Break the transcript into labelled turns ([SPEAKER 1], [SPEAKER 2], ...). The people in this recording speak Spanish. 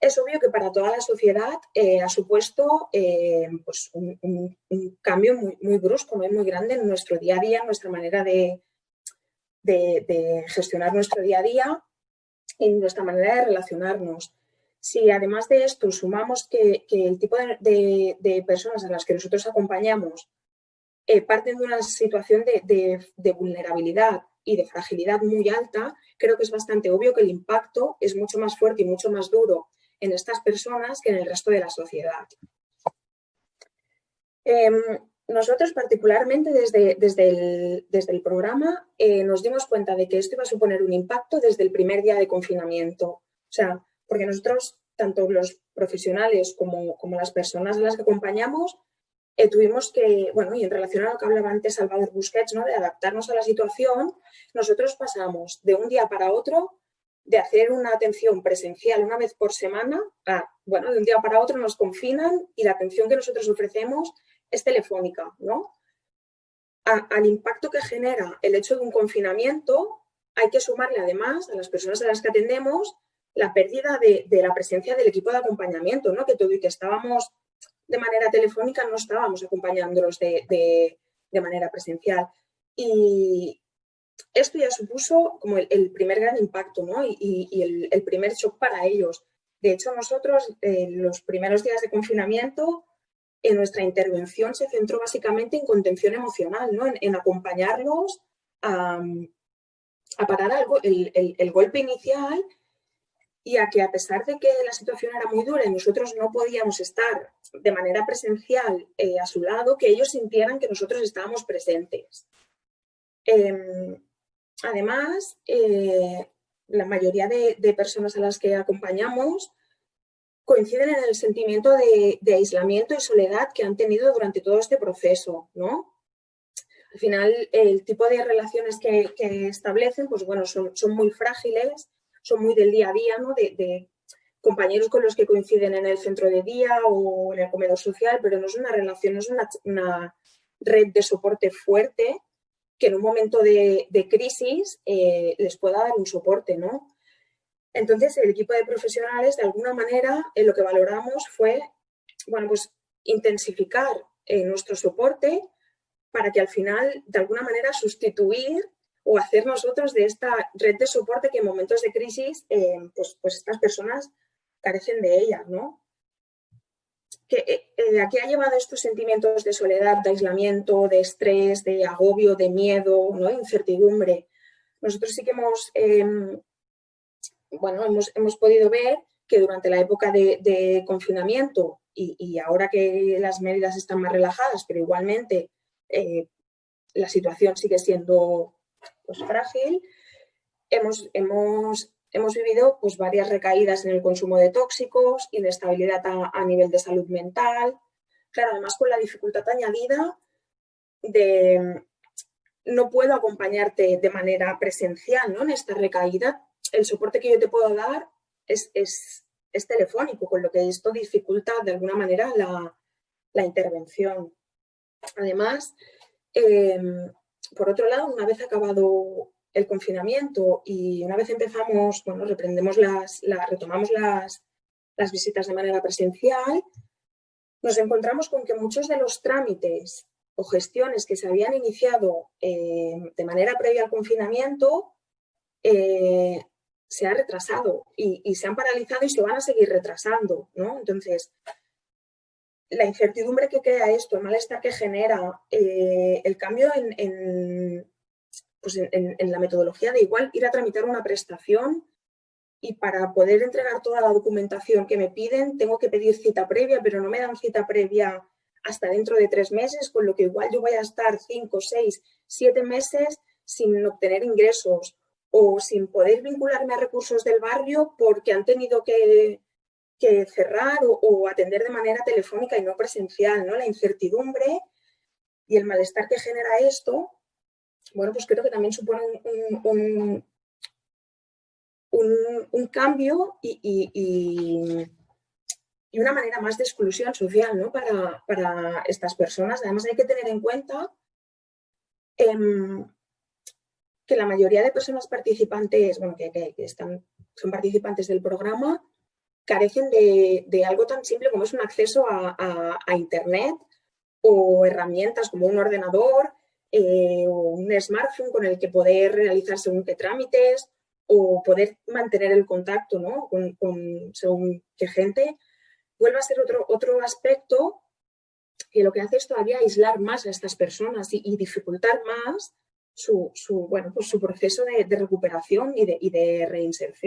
[SPEAKER 1] es obvio que para toda la sociedad eh, ha supuesto eh, pues un, cambio muy, muy brusco, muy, muy grande en nuestro día a día, en nuestra manera de, de, gestionar nuestro día a día y nuestra manera de relacionarnos. Si además de esto sumamos que, el tipo de, personas a las que nosotros acompañamos eh, parten de una situación de vulnerabilidad y de fragilidad muy alta, creo que es bastante obvio que el impacto es mucho más fuerte y mucho más duro en estas personas que en el resto de la sociedad. Em, nosotros particularmente desde, desde, el, desde el, programa eh, nos dimos cuenta de que esto iba a suponer un impacto desde el primer día de confinamiento. O sea, porque nosotros, tanto los profesionales como, como las personas a las que acompañamos, eh, tuvimos que, bueno, y en relación a lo que hablaba antes Salvador Busquets, ¿no? de adaptarnos a la situación, nosotros pasamos de un día para otro de hacer una atención presencial una vez por semana a, bueno, de un día para otro nos confinan y la atención que nosotros ofrecemos es telefónica, ¿no? al impacto que genera el hecho de un confinamiento hay que sumarle además a las personas a las que atendemos la pérdida de, la presencia del equipo de acompañamiento, ¿no? Que todo y que estábamos de manera telefónica no estábamos acompañándolos de, de manera presencial. Y, esto ya supuso como el, primer gran impacto ¿no? y, el, primer shock para ellos. De hecho, nosotros en los primeros días de confinamiento, en nuestra intervención se centró básicamente en contención emocional, ¿no? en, acompañarlos a, parar algo, el, golpe inicial y a que a pesar de que la situación era muy dura y nosotros no podíamos estar de manera presencial eh, a su lado, que ellos sintieran que nosotros estábamos presentes. Em, Además, eh, la mayoría de, personas a las que acompañamos coinciden en el sentimiento de, aislamiento y soledad que han tenido durante todo este proceso, ¿no? Al final, el tipo de relaciones que, establecen, pues bueno, son, muy frágiles, son muy del día a día, ¿no? De, compañeros con los que coinciden en el centro de día o en el comedor social, pero no es una relación, no es una red de soporte fuerte que en un momento de, crisis eh, les pueda dar un soporte, ¿no? Entonces, el equipo de profesionales, de alguna manera, en lo que valoramos fue, bueno, pues intensificar eh, nuestro soporte para que al final, de alguna manera, sustituir o hacer nosotros de esta red de soporte que en momentos de crisis, eh, pues, pues estas personas carecen de ella, ¿no? Que, eh, ¿a qué ha llevado estos sentimientos de soledad, de aislamiento, de estrés, de agobio, de miedo, ¿no? incertidumbre? Nosotros sí que hemos, em, bueno, hemos, hemos, podido ver que durante la época de, confinamiento y, ahora que las medidas están más relajadas, pero igualmente eh, la situación sigue siendo pues, frágil, hemos, hemos hemos vivido pues, varias recaídas en el consumo de tóxicos, inestabilidad a, nivel de salud mental, claro, además con la dificultad añadida de no puedo acompañarte de manera presencial ¿no? en esta recaída, el soporte que yo te puedo dar es, es, telefónico, con lo que esto dificulta de alguna manera la, intervención. Además, em, por otro lado, una vez acabado el confinamiento y una vez empezamos, bueno, reprendemos las, retomamos las, visitas de manera presencial, nos encontramos con que muchos de los trámites o gestiones que se habían iniciado eh, de manera previa al confinamiento eh, se han retrasado y, se han paralizado y se van a seguir retrasando, ¿no? Entonces, la incertidumbre que crea esto, el malestar que genera, eh, el cambio en, pues en, la metodología de igual ir a tramitar una prestación y para poder entregar toda la documentación que me piden tengo que pedir cita previa, pero no me dan cita previa hasta dentro de tres meses, con lo que igual yo voy a estar cinco, seis, siete meses sin obtener ingresos o sin poder vincularme a recursos del barrio porque han tenido que, cerrar o, o, atender de manera telefónica y no presencial. ¿no? La incertidumbre y el malestar que genera esto bueno, pues creo que también supone un, un, cambio y, una manera más de exclusión social ¿no? para, estas personas. Además hay que tener en cuenta em, que la mayoría de personas participantes, bueno, que, están, son participantes del programa, carecen de, algo tan simple como es un acceso a, Internet o herramientas como un ordenador eh, o un smartphone con el que poder realizar según qué trámites o poder mantener el contacto con, según qué gente, vuelve a ser otro, otro aspecto que lo que hace es todavía aislar más a estas personas y, dificultar más su, bueno, pues su proceso de, recuperación y de reinserción.